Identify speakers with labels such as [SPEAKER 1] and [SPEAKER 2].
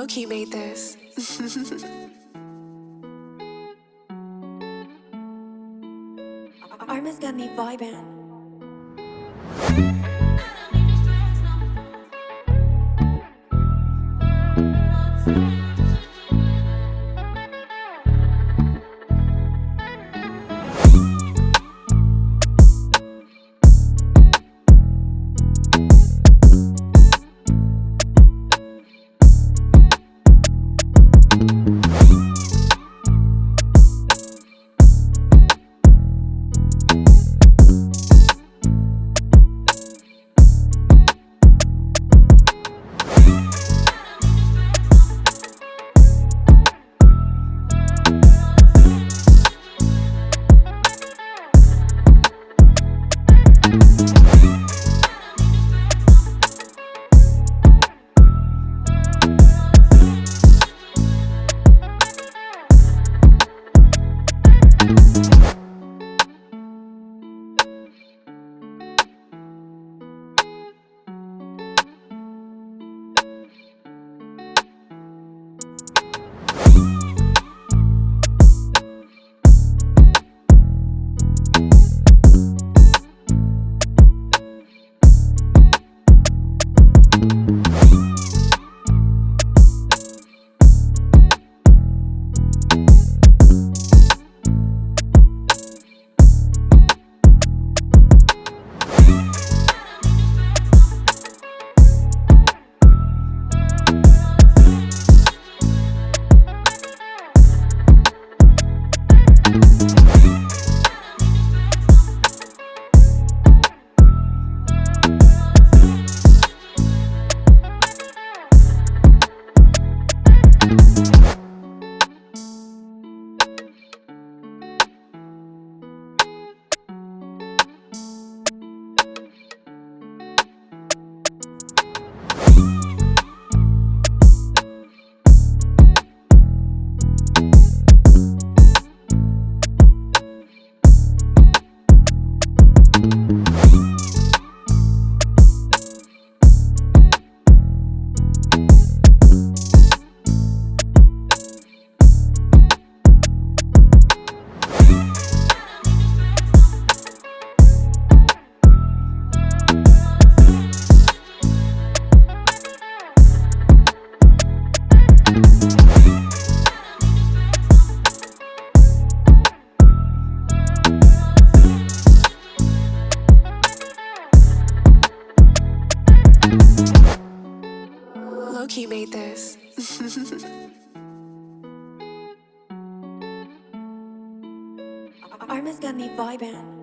[SPEAKER 1] Loki made this.
[SPEAKER 2] Arma's got me vibing.
[SPEAKER 1] Loki made this.
[SPEAKER 2] Arma's got me vibing.